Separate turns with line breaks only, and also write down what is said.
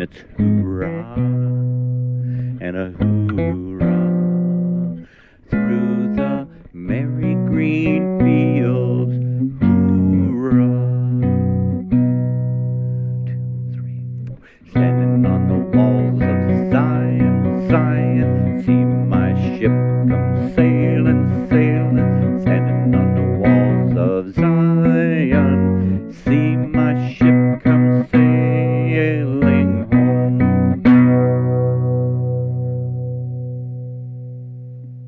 and it's hoorah and a hoorah through the merry green fields. Hoorah! Two, three, four. Standing on the walls of Zion, Zion, see my ship come sailing, sailing. Standing on the walls of Zion.